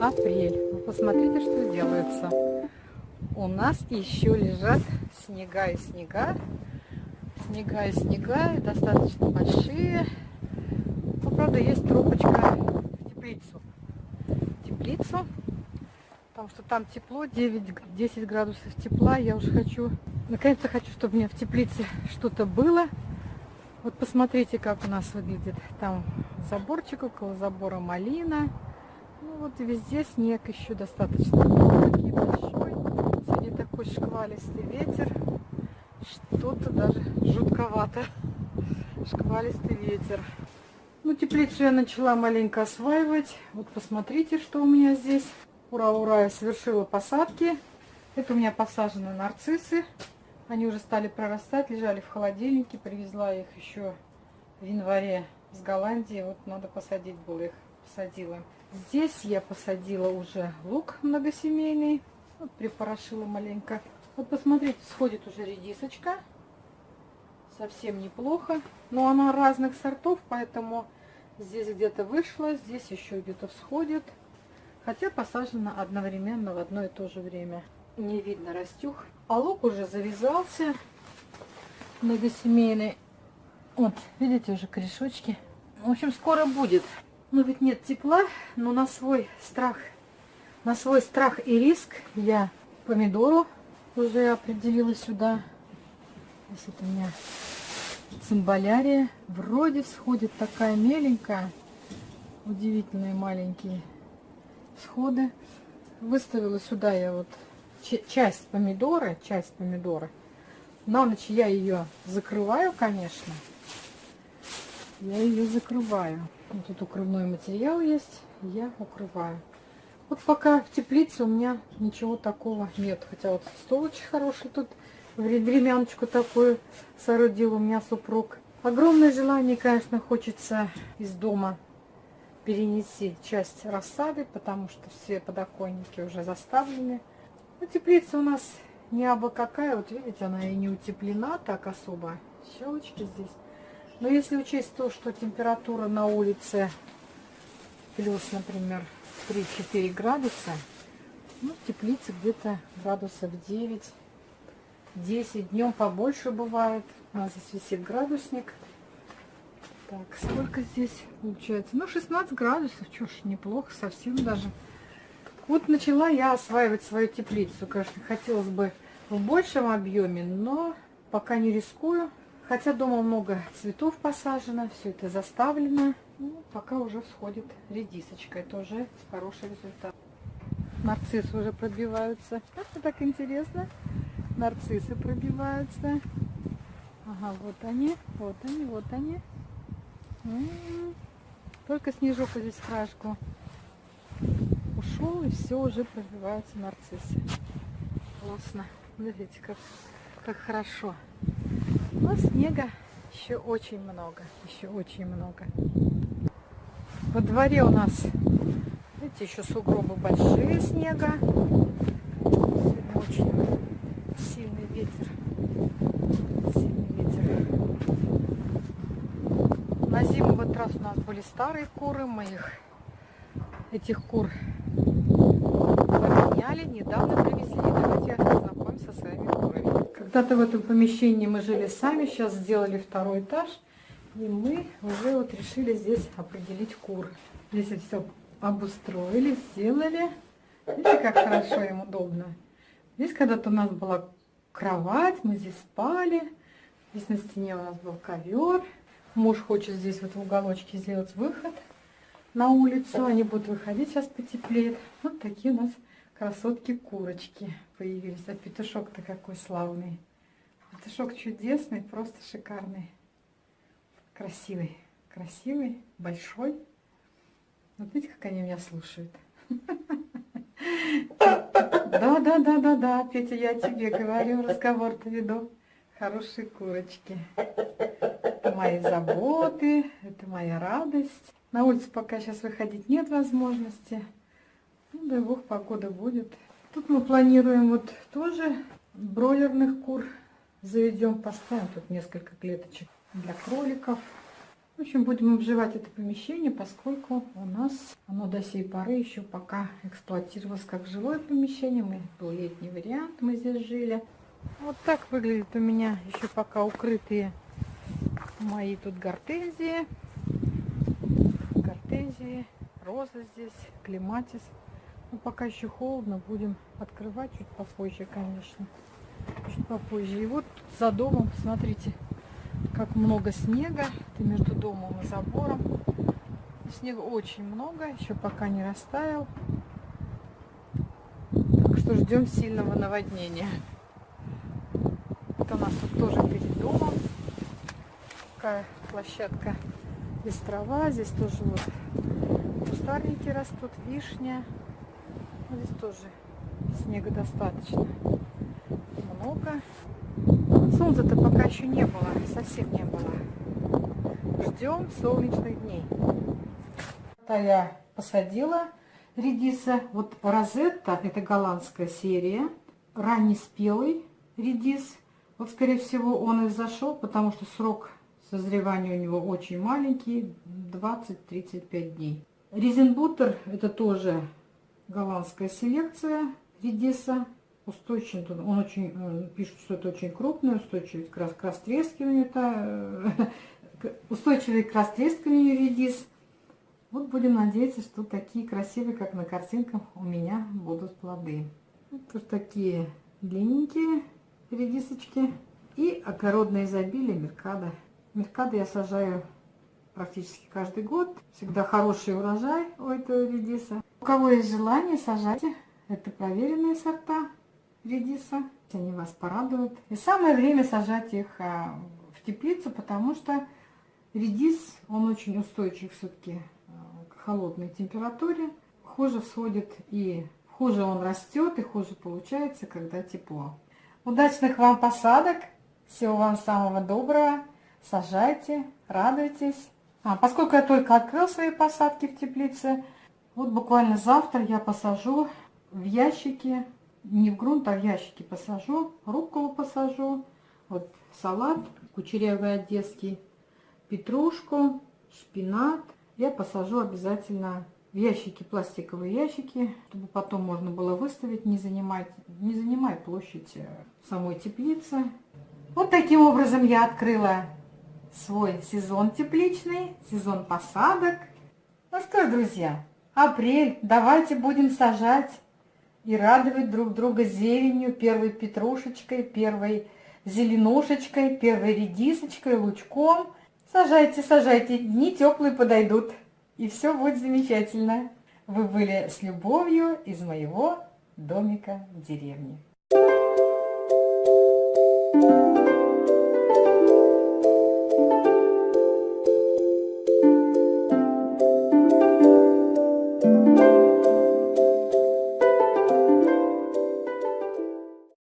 Апрель. Вы посмотрите, что делается. У нас еще лежат снега и снега. Снега и снега, достаточно большие. Ну, правда, есть трубочка в теплицу. Теплицу. Потому что там тепло, 9-10 градусов тепла. Я уже хочу, наконец-то хочу, чтобы у меня в теплице что-то было. Вот посмотрите, как у нас выглядит там заборчик, около забора малина. Ну вот везде снег еще достаточно большой. Сегодня такой шквалистый ветер. Что-то даже жутковато. Шквалистый ветер. Ну, теплицу я начала маленько осваивать. Вот посмотрите, что у меня здесь. Ура, ура, я совершила посадки. Это у меня посажены нарциссы. Они уже стали прорастать, лежали в холодильнике. Привезла их еще в январе с Голландии. Вот надо посадить было их. Посадила. Здесь я посадила уже лук многосемейный. Вот припорошила маленько. Вот посмотрите, сходит уже редисочка. Совсем неплохо. Но она разных сортов, поэтому здесь где-то вышла, здесь еще где-то всходит. Хотя посажена одновременно в одно и то же время. Не видно растюх. А лук уже завязался. Многосемейный. Вот, видите, уже корешочки. В общем, скоро будет. Ну, ведь нет тепла, но на свой страх, на свой страх и риск я помидору уже определила сюда. Здесь вот у меня цимбалярия. Вроде всходит такая меленькая. Удивительные маленькие всходы. Выставила сюда я вот часть помидора, часть помидора. На ночь я ее закрываю, конечно. Я ее закрываю. Вот тут укрывной материал есть, я укрываю. Вот пока в теплице у меня ничего такого нет. Хотя вот стол очень хороший тут, времяночку такую соорудил у меня супруг. Огромное желание, конечно, хочется из дома перенести часть рассады, потому что все подоконники уже заставлены. Но теплица у нас не абы какая, вот видите, она и не утеплена так особо. Щелочки здесь. Но если учесть то, что температура на улице плюс, например, 3-4 градуса, ну, в теплице где-то градусов 9, 10, днем побольше бывает. У нас здесь висит градусник. Так, сколько здесь получается? Ну, 16 градусов, ж, неплохо, совсем даже. Вот начала я осваивать свою теплицу. Конечно, хотелось бы в большем объеме, но пока не рискую. Хотя дома много цветов посажено, все это заставлено. Ну, пока уже всходит редисочка. Это уже хороший результат. Нарциссы уже пробиваются. Это так интересно. Нарциссы пробиваются. Ага, вот они, вот они, вот они. Только снежок здесь краешку ушел, и все уже пробиваются нарциссы. Классно. Смотрите, как, как хорошо. Но снега еще очень много. Еще очень много. Во дворе у нас, видите, еще сугробы большие снега. Очень сильный ветер. На зиму в этот раз у нас были старые куры, мы их, этих кур поменяли, недавно привезли. Давайте знакомимся со своими курами. Когда-то в этом помещении мы жили сами, сейчас сделали второй этаж. И мы уже вот решили здесь определить кур. Здесь все обустроили, сделали. Видите, как хорошо им удобно. Здесь когда-то у нас была кровать, мы здесь спали. Здесь на стене у нас был ковер. Муж хочет здесь вот в уголочке сделать выход на улицу. Они будут выходить, сейчас потеплеет. Вот такие у нас красотки-курочки появились. А петушок-то какой славный. Петушок чудесный, просто шикарный. Красивый, красивый, большой. Вот видите, как они меня слушают. Да, да, да, да, да, Петя, я тебе говорю, разговор-то веду. Хорошие курочки мои заботы, это моя радость. На улицу пока сейчас выходить нет возможности. Дай бог, погода будет. Тут мы планируем вот тоже бройлерных кур заведем, поставим тут несколько клеточек для кроликов. В общем, будем обживать это помещение, поскольку у нас оно до сей поры еще пока эксплуатировалось как жилое помещение. Мы, был летний вариант, мы здесь жили. Вот так выглядит у меня еще пока укрытые мои тут гортензии. Гортензии, роза здесь, клематис. Но пока еще холодно, будем открывать чуть попозже, конечно. Чуть попозже. И вот за домом, смотрите, как много снега. Это между домом и забором. Снега очень много, еще пока не растаял. Так что ждем сильного наводнения. Это у нас тут тоже перед домом. Такая площадка без трава. Здесь тоже вот кустарники растут, вишня. Здесь тоже снега достаточно много. Солнца-то пока еще не было, совсем не было. Ждем солнечных дней. Это я посадила редиса. Вот розетта, это голландская серия. Раннеспелый редис. Вот, скорее всего, он и зашел, потому что срок созревания у него очень маленький, 20-35 дней. Резенбутер, это тоже голландская селекция редиса устойчивый. Он очень э, пишет, что это очень крупный, устойчивый к, рас, к растрескиванию. Это, э, устойчивый к растрескиванию редис. Вот будем надеяться, что такие красивые, как на картинках, у меня будут плоды. Вот такие длинненькие редисочки. И огородное изобилие Меркада. Меркада я сажаю практически каждый год. Всегда хороший урожай у этого редиса. У кого есть желание, сажайте. Это проверенные сорта редиса. Они вас порадуют. И самое время сажать их а, в теплицу, потому что редис, он очень устойчив все-таки а, к холодной температуре. Хуже всходит и хуже он растет, и хуже получается, когда тепло. Удачных вам посадок! Всего вам самого доброго! Сажайте, радуйтесь! А, поскольку я только открыл свои посадки в теплице, вот буквально завтра я посажу в ящики не в грунт, а в ящики посажу, рукколу посажу, вот салат, кучерявый одесский, петрушку, шпинат. Я посажу обязательно в ящики, пластиковые ящики, чтобы потом можно было выставить, не занимать, не занимая площадь э, самой теплицы. Вот таким образом я открыла свой сезон тепличный, сезон посадок. Ну что ж, друзья, апрель, давайте будем сажать и радовать друг друга зеленью, первой петрушечкой, первой зеленушечкой, первой редисочкой, лучком. Сажайте, сажайте, дни теплые подойдут, и все будет замечательно. Вы были с любовью из моего домика в деревне. Thank you.